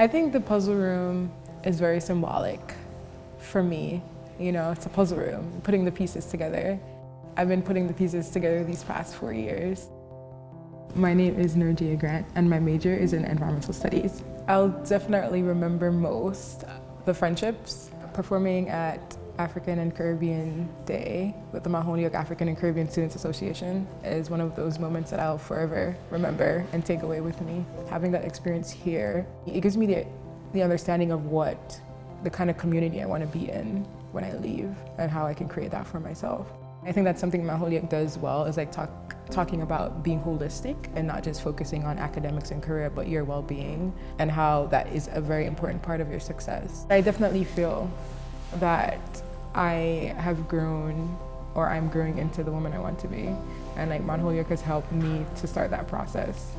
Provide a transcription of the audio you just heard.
I think the puzzle room is very symbolic for me. You know, it's a puzzle room, putting the pieces together. I've been putting the pieces together these past four years. My name is Nerdia Grant and my major is in environmental studies. I'll definitely remember most the friendships. Performing at African and Caribbean Day with the Holyoke African and Caribbean Students Association is one of those moments that I'll forever remember and take away with me. Having that experience here, it gives me the, the understanding of what the kind of community I want to be in when I leave and how I can create that for myself. I think that's something Holyoke does well is like talk, talking about being holistic and not just focusing on academics and career, but your well-being and how that is a very important part of your success. I definitely feel that I have grown or I'm growing into the woman I want to be. And like Mount Holyoke has helped me to start that process.